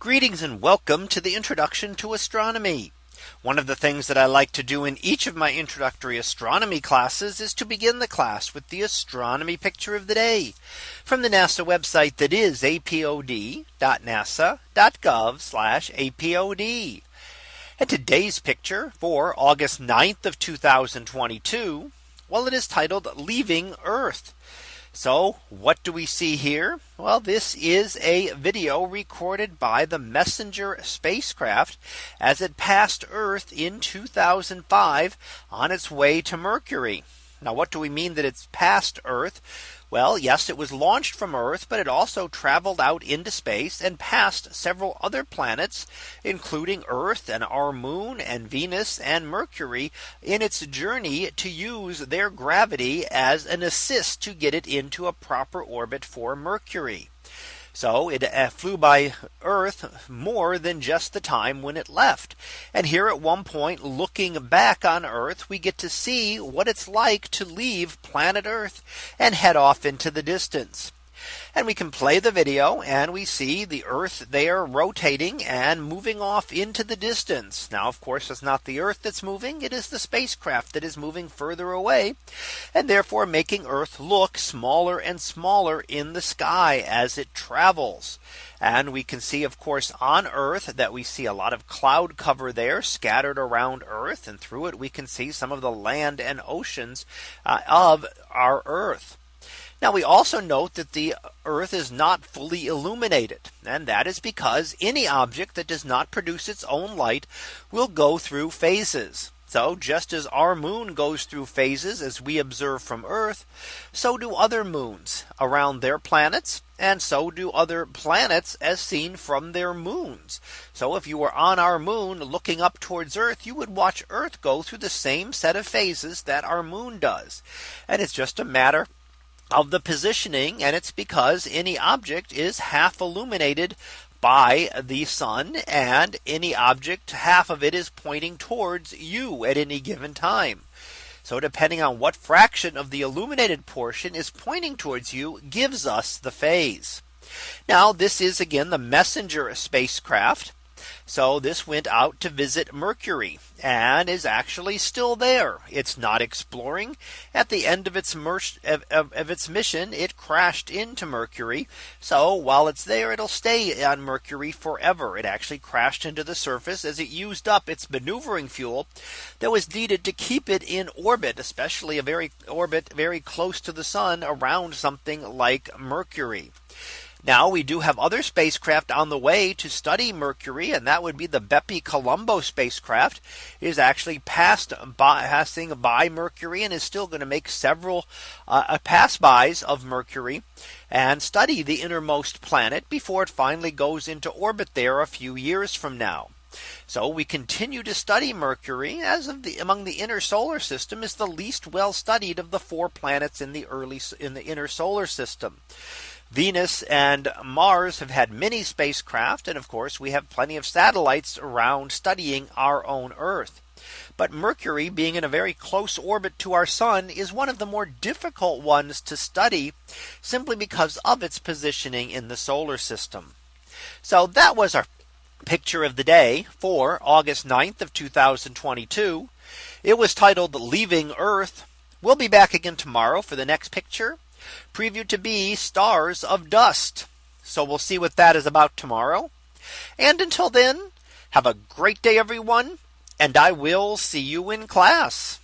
Greetings and welcome to the introduction to astronomy. One of the things that I like to do in each of my introductory astronomy classes is to begin the class with the astronomy picture of the day from the NASA website that is apod.nasa.gov apod. And today's picture for August 9th of 2022. Well, it is titled leaving Earth. So what do we see here? Well, this is a video recorded by the Messenger spacecraft as it passed Earth in 2005 on its way to Mercury. Now, what do we mean that it's past Earth? Well, yes, it was launched from Earth, but it also traveled out into space and passed several other planets, including Earth and our moon and Venus and Mercury in its journey to use their gravity as an assist to get it into a proper orbit for Mercury. So it uh, flew by Earth more than just the time when it left. And here at one point looking back on Earth, we get to see what it's like to leave planet Earth and head off into the distance. And we can play the video and we see the Earth there rotating and moving off into the distance. Now, of course, it's not the Earth that's moving. It is the spacecraft that is moving further away and therefore making Earth look smaller and smaller in the sky as it travels. And we can see, of course, on Earth that we see a lot of cloud cover there scattered around Earth. And through it, we can see some of the land and oceans uh, of our Earth. Now we also note that the Earth is not fully illuminated. And that is because any object that does not produce its own light will go through phases. So just as our moon goes through phases as we observe from Earth, so do other moons around their planets. And so do other planets as seen from their moons. So if you were on our moon looking up towards Earth, you would watch Earth go through the same set of phases that our moon does. And it's just a matter of the positioning and it's because any object is half illuminated by the sun and any object half of it is pointing towards you at any given time. So depending on what fraction of the illuminated portion is pointing towards you gives us the phase. Now this is again the messenger spacecraft. So this went out to visit Mercury and is actually still there. It's not exploring at the end of its of, of, of, its mission. It crashed into Mercury. So while it's there, it'll stay on Mercury forever. It actually crashed into the surface as it used up its maneuvering fuel that was needed to keep it in orbit, especially a very orbit very close to the sun around something like Mercury. Now we do have other spacecraft on the way to study Mercury and that would be the Bepi Colombo spacecraft is actually passed by passing by Mercury and is still going to make several uh, uh, pass bys of Mercury and study the innermost planet before it finally goes into orbit there a few years from now. So we continue to study Mercury as of the among the inner solar system is the least well studied of the four planets in the early in the inner solar system. Venus and Mars have had many spacecraft. And of course, we have plenty of satellites around studying our own Earth. But Mercury being in a very close orbit to our sun is one of the more difficult ones to study simply because of its positioning in the solar system. So that was our picture of the day for August 9th of 2022. It was titled leaving Earth. We'll be back again tomorrow for the next picture previewed to be stars of dust. So we'll see what that is about tomorrow. And until then, have a great day, everyone. And I will see you in class.